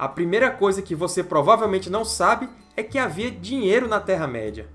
a primeira coisa que você provavelmente não sabe é que havia dinheiro na Terra-média.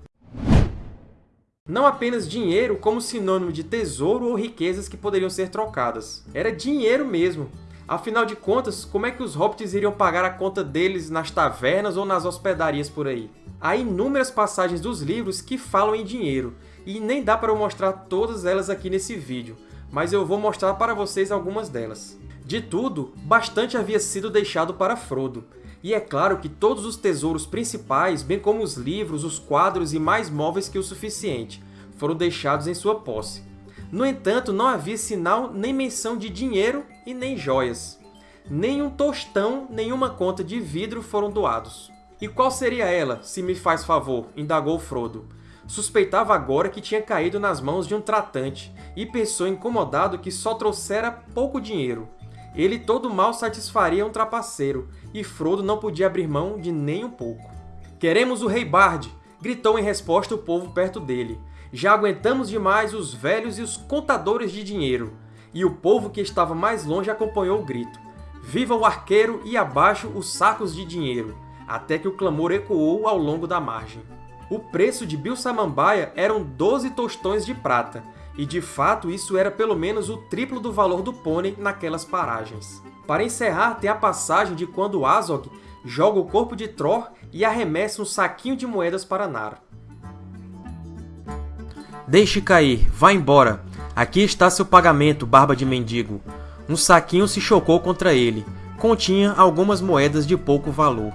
Não apenas dinheiro como sinônimo de tesouro ou riquezas que poderiam ser trocadas. Era dinheiro mesmo. Afinal de contas, como é que os hobbits iriam pagar a conta deles nas tavernas ou nas hospedarias por aí? Há inúmeras passagens dos livros que falam em dinheiro, e nem dá para eu mostrar todas elas aqui nesse vídeo, mas eu vou mostrar para vocês algumas delas. De tudo, bastante havia sido deixado para Frodo, e é claro que todos os tesouros principais, bem como os livros, os quadros e mais móveis que o suficiente, foram deixados em sua posse. No entanto, não havia sinal nem menção de dinheiro e nem joias. Nem um tostão, nenhuma conta de vidro foram doados. E qual seria ela, se me faz favor? indagou Frodo. Suspeitava agora que tinha caído nas mãos de um tratante, e pensou incomodado que só trouxera pouco dinheiro. Ele todo mal satisfaria um trapaceiro, e Frodo não podia abrir mão de nem um pouco. Queremos o Rei Bard! gritou em resposta o povo perto dele. Já aguentamos demais os velhos e os contadores de dinheiro. E o povo que estava mais longe acompanhou o grito. Viva o arqueiro e abaixo os sacos de dinheiro! Até que o clamor ecoou ao longo da margem. O preço de Bill Samambaia eram 12 tostões de prata, e de fato isso era pelo menos o triplo do valor do pônei naquelas paragens. Para encerrar, tem a passagem de quando Azog joga o corpo de Tror e arremessa um saquinho de moedas para Nara. Deixe cair, vá embora. Aqui está seu pagamento, barba de mendigo. Um saquinho se chocou contra ele. Continha algumas moedas de pouco valor.